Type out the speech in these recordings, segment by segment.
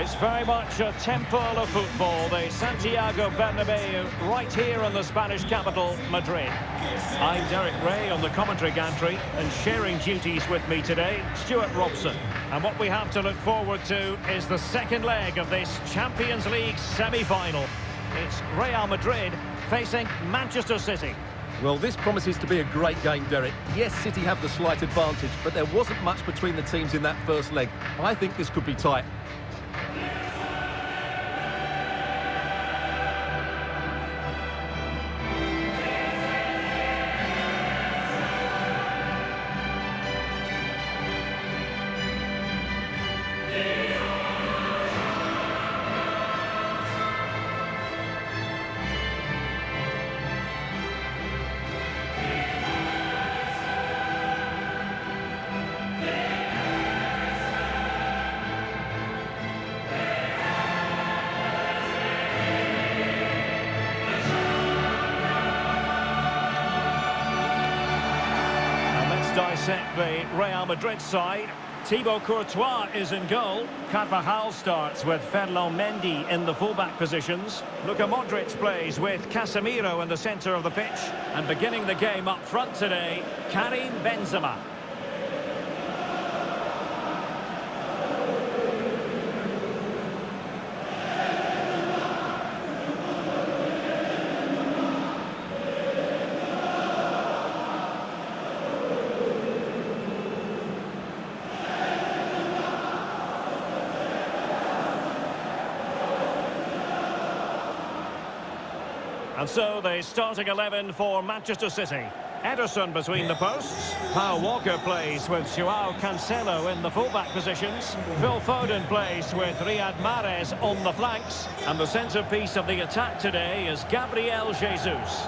It's very much a temple of football, the Santiago Bernabeu, right here in the Spanish capital, Madrid. I'm Derek Rae on the commentary gantry, and sharing duties with me today, Stewart Robson. And what we have to look forward to is the second leg of this Champions League semi-final. It's Real Madrid facing Manchester City. Well, this promises to be a great game, Derek. Yes, City have the slight advantage, but there wasn't much between the teams in that first leg. I think this could be tight. Dissect the Real Madrid side. Thibaut Courtois is in goal. Carvajal starts with Ferland Mendy in the fullback positions. Luka Modric plays with Casemiro in the centre of the pitch. And beginning the game up front today, Karim Benzema. And so the starting 11 for Manchester City. Ederson between the posts. Kyle Walker plays with Joao Cancelo in the fullback positions. Phil Foden plays with Riyad Mahrez on the flanks. And the centrepiece of the attack today is Gabriel Jesus.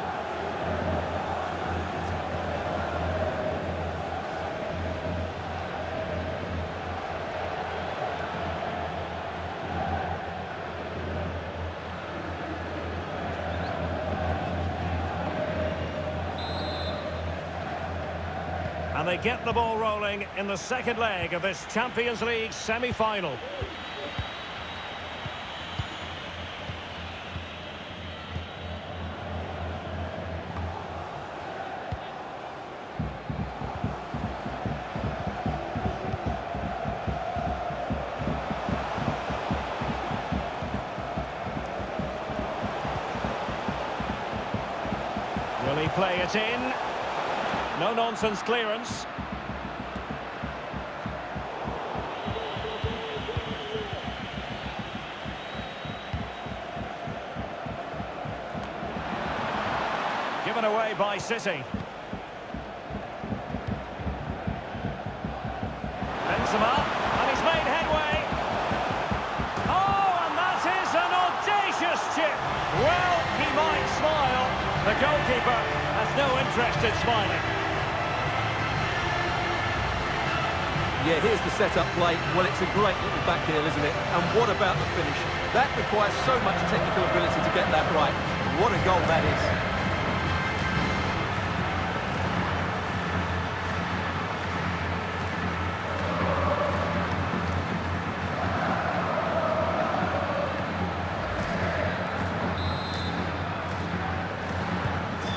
Get the ball rolling in the second leg of this Champions League semi-final. Will he play it in? No-nonsense clearance. Given away by City. Benzema, and he's made headway. Oh, and that is an audacious chip. Well, he might smile. The goalkeeper has no interest in smiling. Yeah, here's the setup play. Well, it's a great little back heel, isn't it? And what about the finish? That requires so much technical ability to get that right. What a goal that is.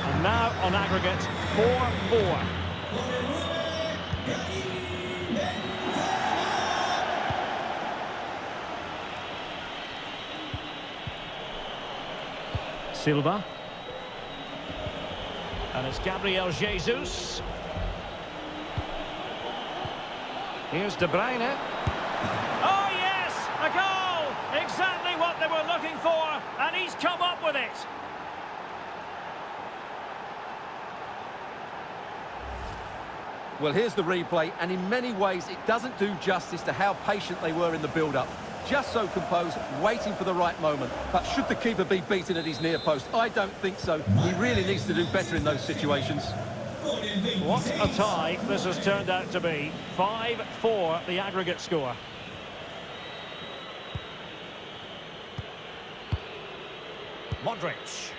And now on aggregate, 4-4. Silva. And it's Gabriel Jesus. Here's De Bruyne. Oh, yes! A goal! Exactly what they were looking for, and he's come up with it. Well, here's the replay, and in many ways, it doesn't do justice to how patient they were in the build-up. Just so composed, waiting for the right moment. But should the keeper be beaten at his near post? I don't think so. He really needs to do better in those situations. What a tie this has turned out to be. 5-4 the aggregate score. Modric.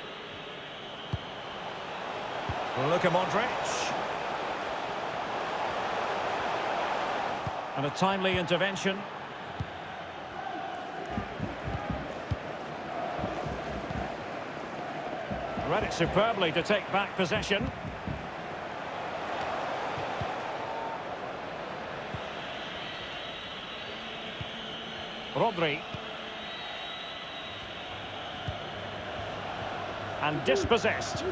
Luka Modric. And a timely intervention. Read it superbly to take back possession. Rodri. And dispossessed.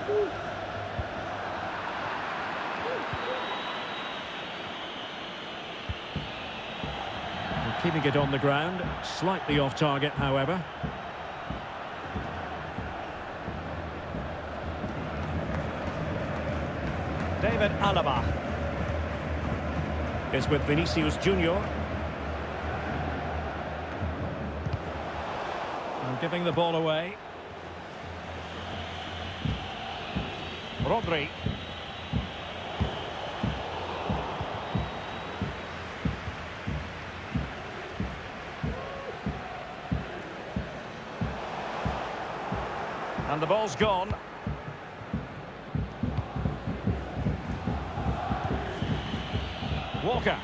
Keeping it on the ground, slightly off target, however. David Alaba is with Vinicius Junior. And giving the ball away. Rodri. And the ball's gone. Walker.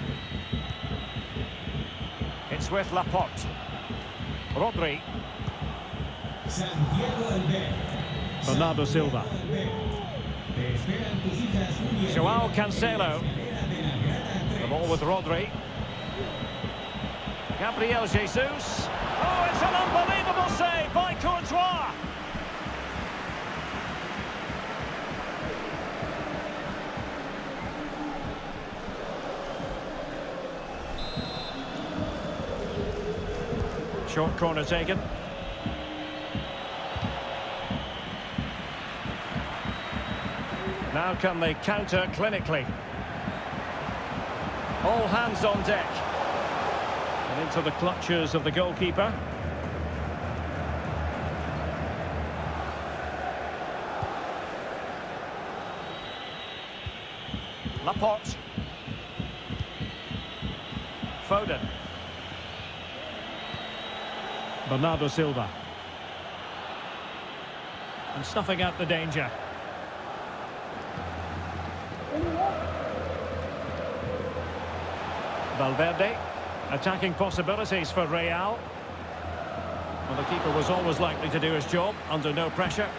It's with Laporte. Rodri. Bernardo Silva. Joao Cancelo. The ball with Rodri. Gabriel Jesus. Oh, it's an unbelievable save by Courtois. Short corner taken. Now can they counter clinically? All hands on deck. And into the clutches of the goalkeeper. Laporte. Foden. Bernardo Silva. And snuffing out the danger. Valverde. Attacking possibilities for Real. Well, the keeper was always likely to do his job under no pressure.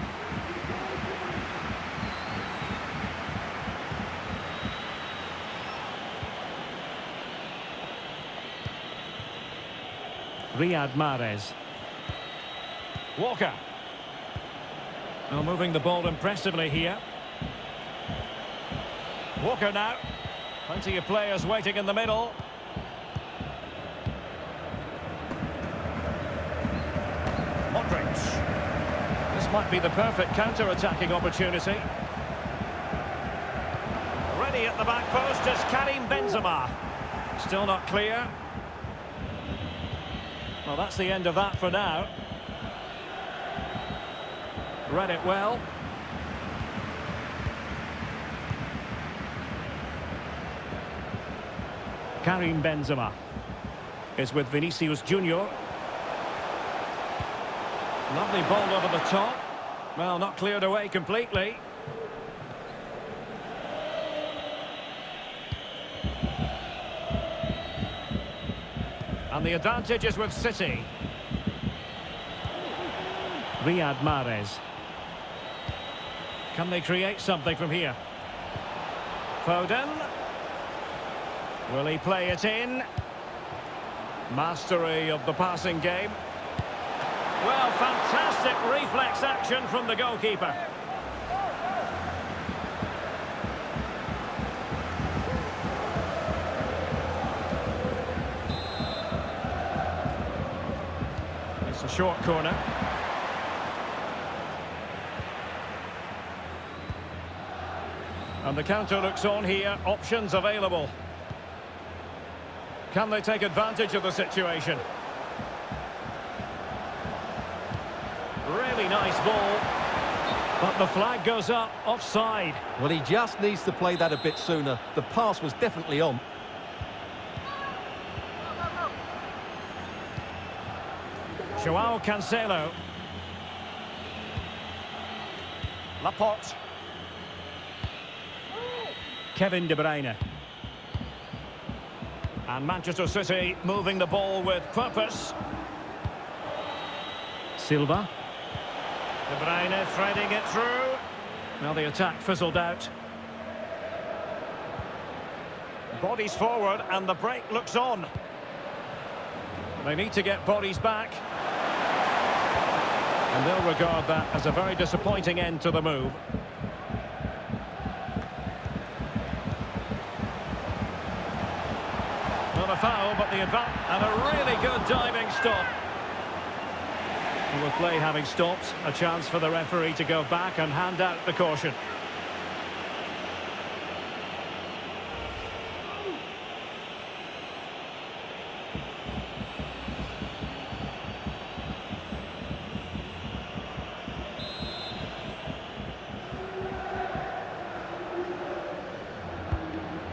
Riyad Mahrez. Walker. Well, moving the ball impressively here. Walker now. Plenty of players waiting in the middle. Modric. This might be the perfect counter-attacking opportunity. Ready at the back post is Karim Benzema. Still not clear. Well, that's the end of that for now. Read it well. Karim Benzema is with Vinicius Junior. Lovely ball over the top. Well, not cleared away completely. And the advantage is with City. Riyad Mahrez. Can they create something from here? Foden. Will he play it in? Mastery of the passing game. Well, fantastic reflex action from the goalkeeper. It's a short corner. And the counter looks on here, options available. Can they take advantage of the situation? Really nice ball. But the flag goes up, offside. Well, he just needs to play that a bit sooner. The pass was definitely on. Joao Cancelo. Laporte. Kevin De Bruyne. And Manchester City moving the ball with purpose. Silva. De Bruyne threading it through. Well, the attack fizzled out. Bodies forward and the break looks on. They need to get bodies back. And they'll regard that as a very disappointing end to the move. Not a foul, but the advance and a really good diving stop. With play having stopped, a chance for the referee to go back and hand out the caution.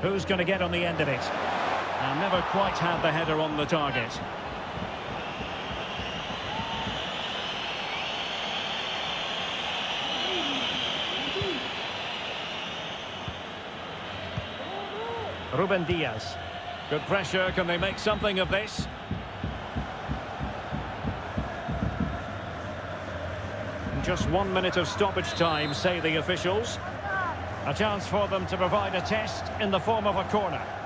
Who's going to get on the end of it? And never quite had the header on the target. Ruben Dias. Good pressure. Can they make something of this? Just one minute of stoppage time, say the officials. A chance for them to provide a test in the form of a corner.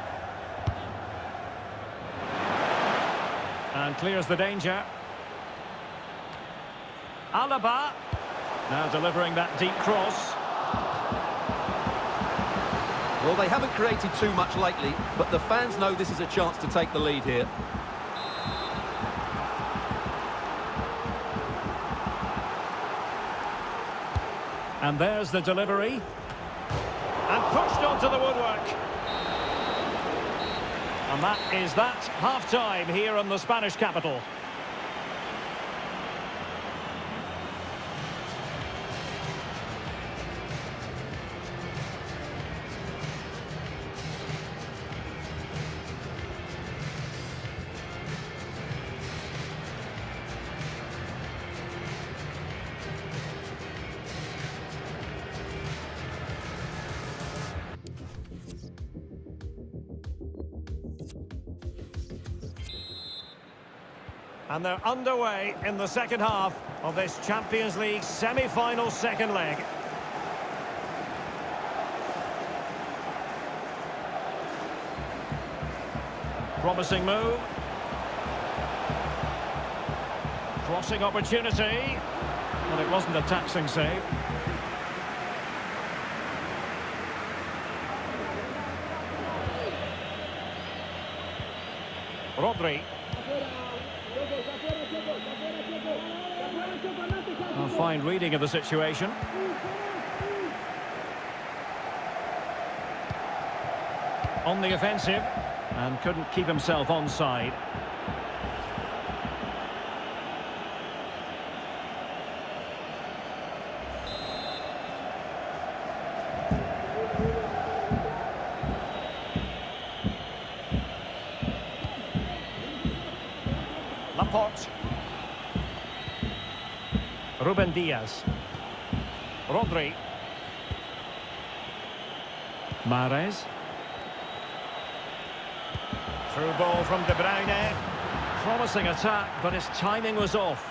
And clears the danger. Alaba. Now delivering that deep cross. Well, they haven't created too much lately, but the fans know this is a chance to take the lead here. And there's the delivery. And pushed onto the woodwork. Is that half-time here in the Spanish capital. And they're underway in the second half of this Champions League semi-final second leg. Promising move. Crossing opportunity. But it wasn't a taxing save. Rodri. A fine reading of the situation. On the offensive and couldn't keep himself onside. Laporte. Ruben Dias. Rodri. Mahrez. Through ball from De Bruyne. Promising attack, but his timing was off.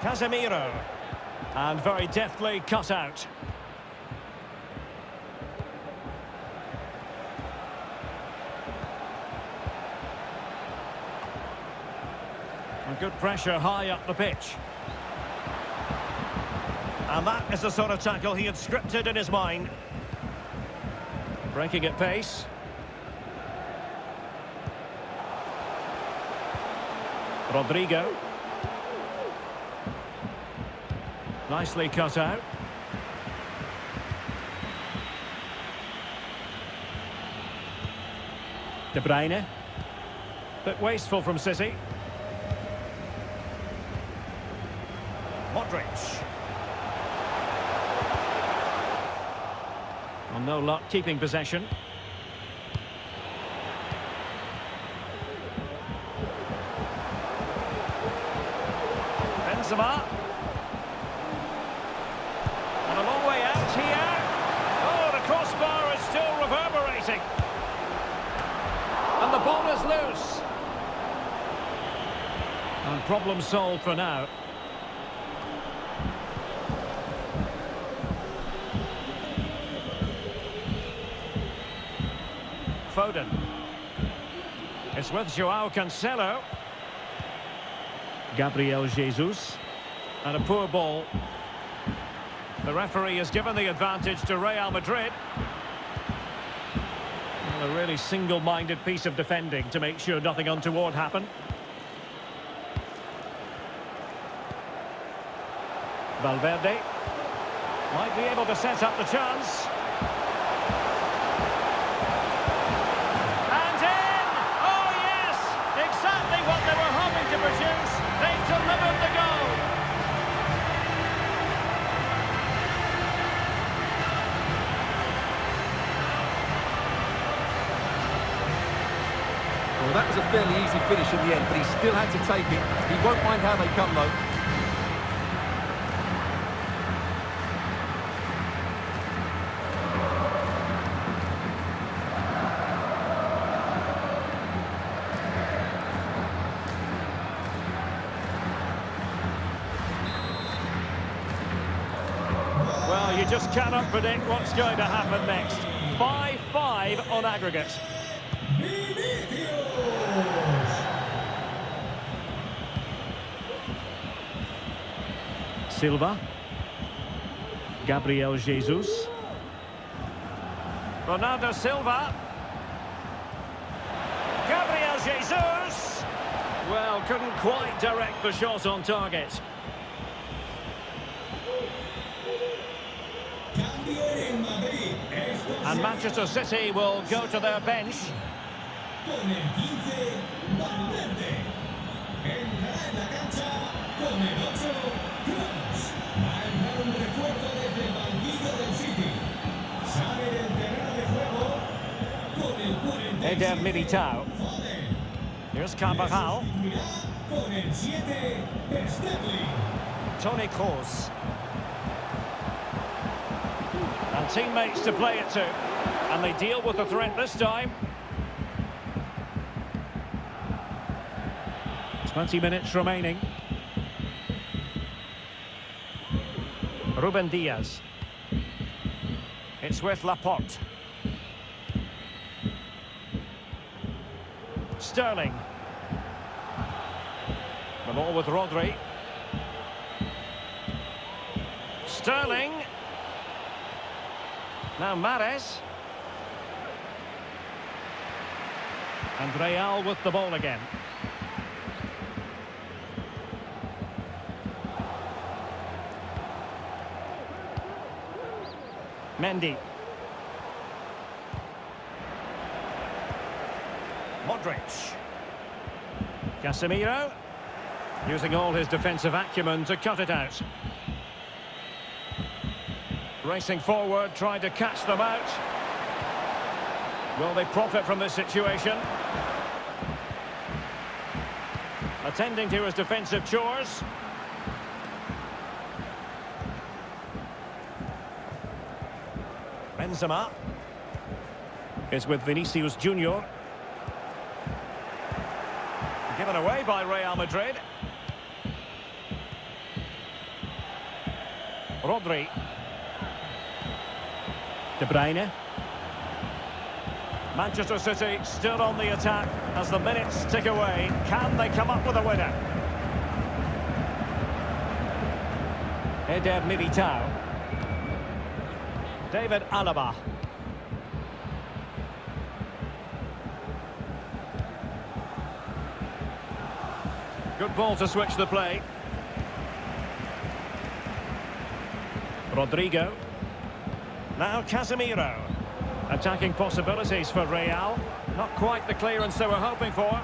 Casemiro. And very deftly cut out. Good pressure high up the pitch. And that is the sort of tackle he had scripted in his mind. Breaking at pace. Rodrygo. Nicely cut out. De Bruyne. Bit wasteful from City. No luck keeping possession. Benzema. And a long way out here. Oh, the crossbar is still reverberating. And the ball is loose. And problem solved for now. Foden. It's with Joao Cancelo. Gabriel Jesus. And a poor ball. The referee has given the advantage to Real Madrid. A really single-minded piece of defending to make sure nothing untoward happened. Valverde might be able to set up the chance. That was a fairly easy finish in the end, but he still had to take it. He won't mind how they come, though. Well, you just cannot predict what's going to happen next. 5-5 on aggregate. Silva. Gabriel Jesus. Bernardo Silva. Gabriel Jesus! Well, couldn't quite direct the shot on target. And Manchester City will go to their bench. Eder Militao. Here's Carvajal. Sustituirá con el 7 Sterling. Toni Kroos. And teammates to play it to. And they deal with the threat this time. 20 minutes remaining. Ruben Dias. It's with Laporte. Sterling. The ball with Rodri. Sterling. Now Mahrez. And Real with the ball again. Mendy. Modric. Casemiro. Using all his defensive acumen to cut it out. Racing forward, trying to catch them out. Will they profit from this situation? Attending to his defensive chores. Benzema is with Vinicius Junior. Given away by Real Madrid. Rodri. De Bruyne. Manchester City still on the attack as the minutes tick away. Can they come up with a winner? Eder Militao. David Alaba. Ball to switch the play. Rodrygo. Now Casemiro. Attacking possibilities for Real. Not quite the clearance they were hoping for.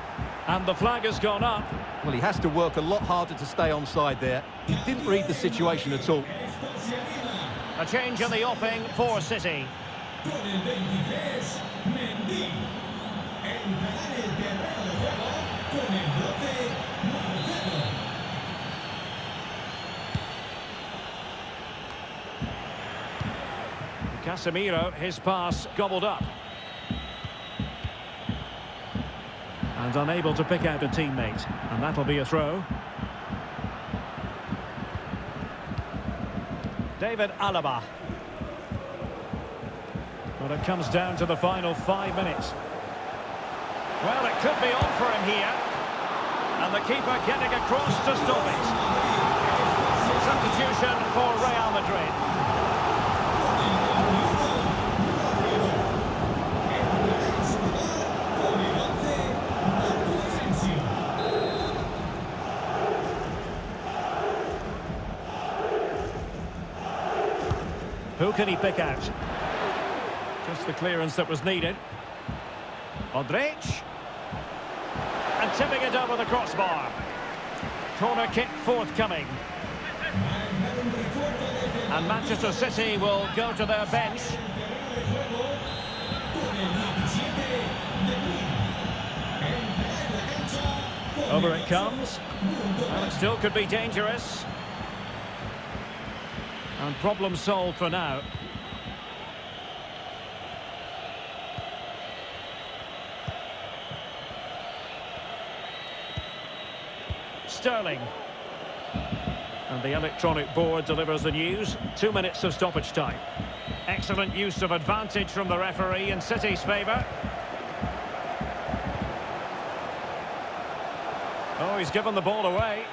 And the flag has gone up. Well, he has to work a lot harder to stay onside there. He didn't read the situation at all. Esto se anima A change in the offing for City. Casemiro, his pass gobbled up. And unable to pick out a teammate. And that'll be a throw. David Alaba. Well, it comes down to the final five minutes. Well, it could be on for him here. And the keeper getting across to stop it. Substitution for Real Madrid. Can he pick out? Just the clearance that was needed. Modric. And tipping it over the crossbar. Corner kick forthcoming. And Manchester City will go to their bench. Over it comes. Well, it still could be dangerous. And problem solved for now. Sterling. And the electronic board delivers the news. Two minutes of stoppage time. Excellent use of advantage from the referee in City's favour. Oh, he's given the ball away.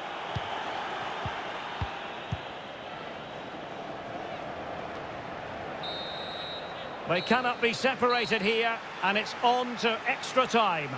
They cannot be separated here, and it's on to extra time.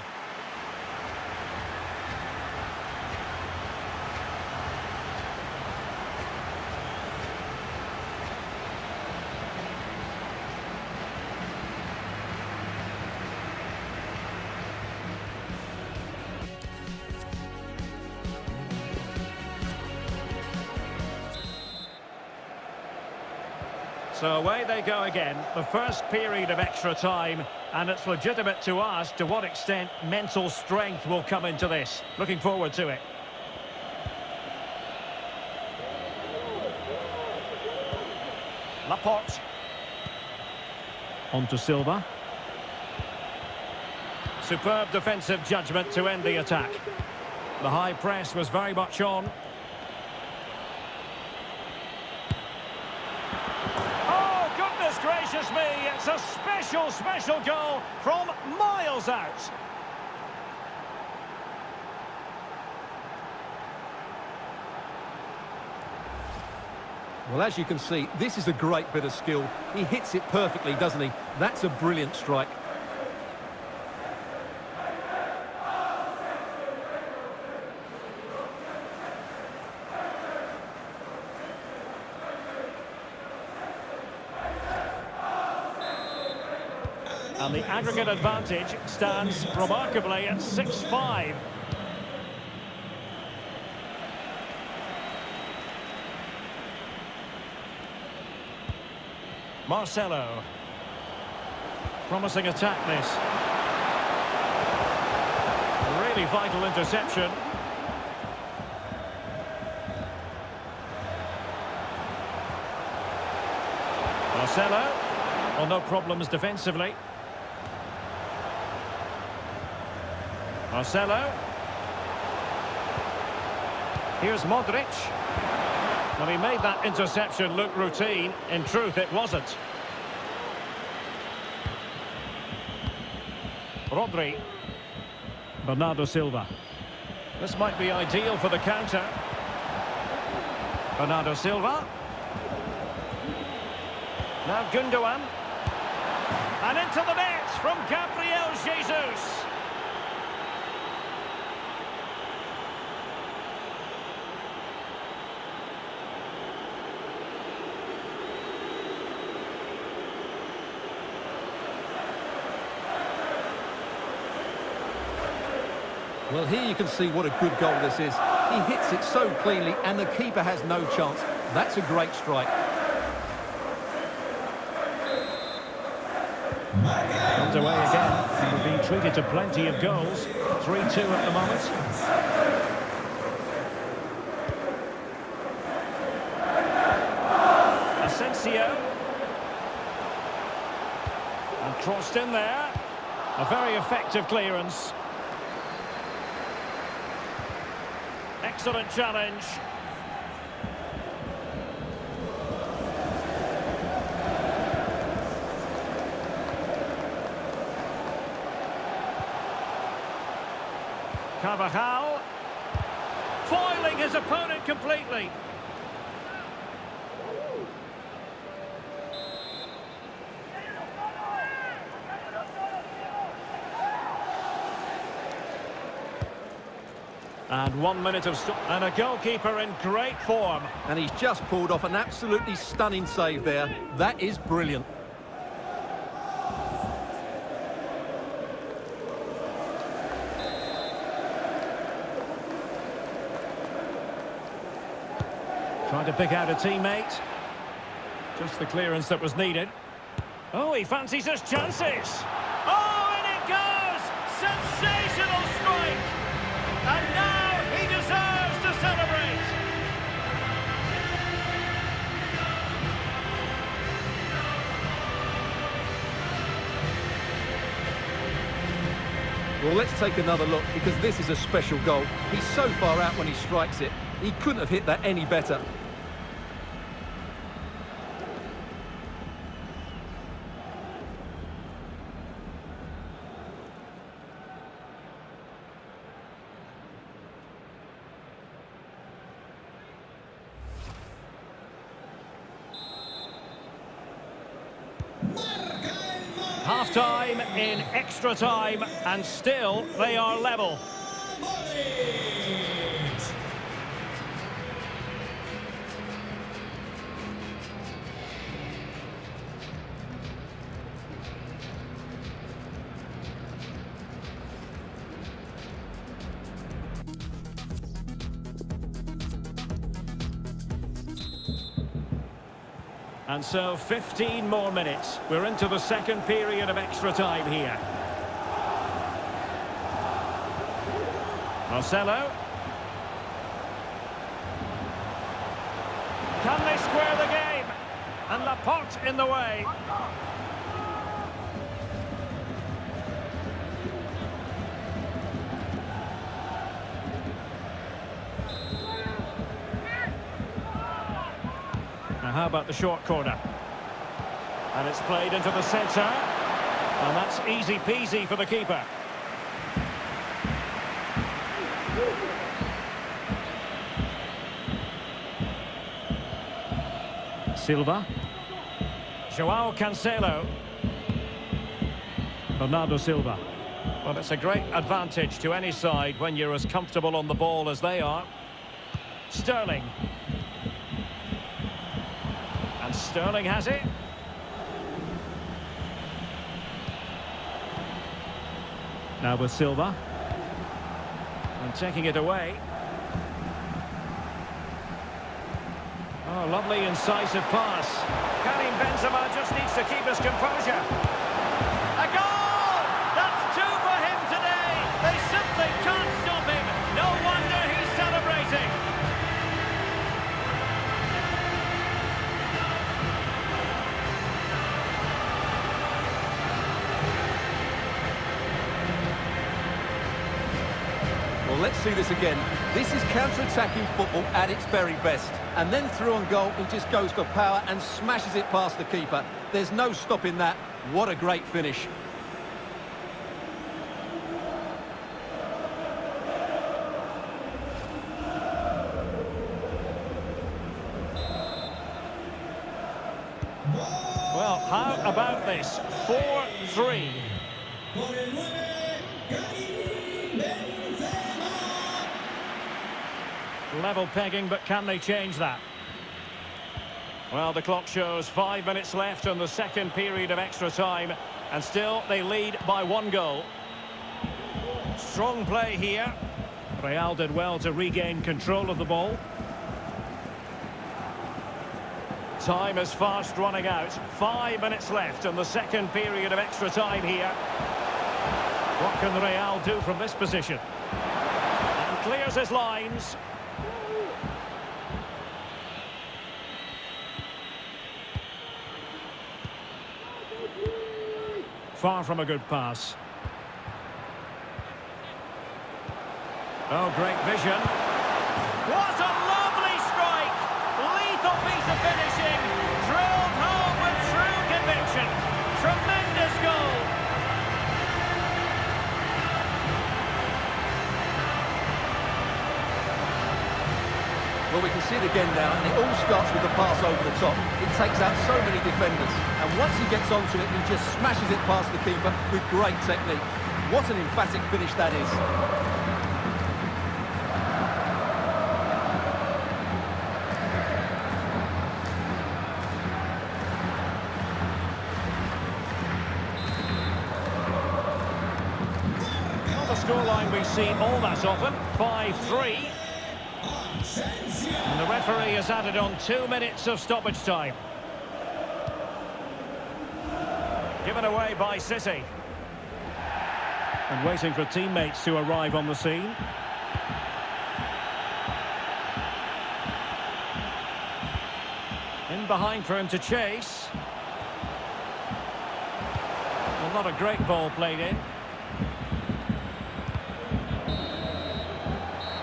So away they go again, the first period of extra time, and it's legitimate to ask to what extent mental strength will come into this. Looking forward to it. Laporte. On to Silva. Superb defensive judgment to end the attack. The high press was very much on. gracious me, it's a special, special goal from miles out. Well, as you can see, this is a great bit of skill. He hits it perfectly, doesn't he? That's a brilliant strike. And the aggregate advantage stands remarkably at 6-5. Marcelo. Promising attack this. Really vital interception. Marcelo. Well, no problems defensively. Marcelo. Here's Modric. Well, he made that interception look routine. In truth, it wasn't. Rodri. Bernardo Silva. This might be ideal for the counter. Bernardo Silva. Now Gundogan. And into the net from Gabriel Jesus. Well, here you can see what a good goal this is. He hits it so cleanly, and the keeper has no chance. That's a great strike. Underway again. We're being treated to plenty of goals. 3-2 at the moment. Asensio. And crossed in there. A very effective clearance. Excellent challenge. Carvajal. Foiling his opponent completely. And one minute of... And a goalkeeper in great form. And he's just pulled off an absolutely stunning save there. That is brilliant. Trying to pick out a teammate. Just the clearance that was needed. Oh, he fancies his chances. Oh, and it goes! Sensational strike! And now Well, let's take another look because this is a special goal. He's so far out when he strikes it. He couldn't have hit that any better. Half-time in extra time, and still they are level. And so 15 more minutes. We're into the second period of extra time here. Marcelo. Can they square the game? And Laporte in the way. About the short corner? And it's played into the centre. And that's easy peasy for the keeper. Silva. Joao Cancelo. Bernardo Silva. Well, it's a great advantage to any side when you're as comfortable on the ball as they are. Sterling. And Sterling has it. Now with Silva. And taking it away. Oh, lovely incisive pass. Karim Benzema just needs to keep his composure. Let's see this again. This is counter-attacking football at its very best. And then through on goal, he just goes for power and smashes it past the keeper. There's no stopping that. What a great finish. Well, how about this? 4-3. Level pegging, but can they change that? Well, the clock shows five minutes left on the second period of extra time, and still they lead by one goal. Strong play here. Real did well to regain control of the ball. Time is fast running out. Five minutes left on the second period of extra time here. What can Real do from this position? And clears his lines. Far from a good pass. Oh, great vision. What a lovely strike! Lethal piece of finishing, Well, we can see it again now, and it all starts with the pass over the top. It takes out so many defenders, and once he gets onto it, he just smashes it past the keeper with great technique. What an emphatic finish that is. Scoreline we see all that often. 5-3. And the referee has added on two minutes of stoppage time. Given away by City. And waiting for teammates to arrive on the scene. In behind for him to chase. Well, not a great ball played in.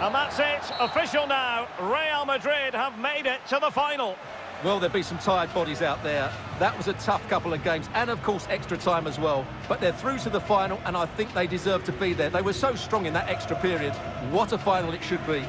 And that's it, official now. Real Madrid have made it to the final. Well, there'll be some tired bodies out there. That was a tough couple of games, and of course extra time as well. But they're through to the final, and I think they deserve to be there. They were so strong in that extra period. What a final it should be.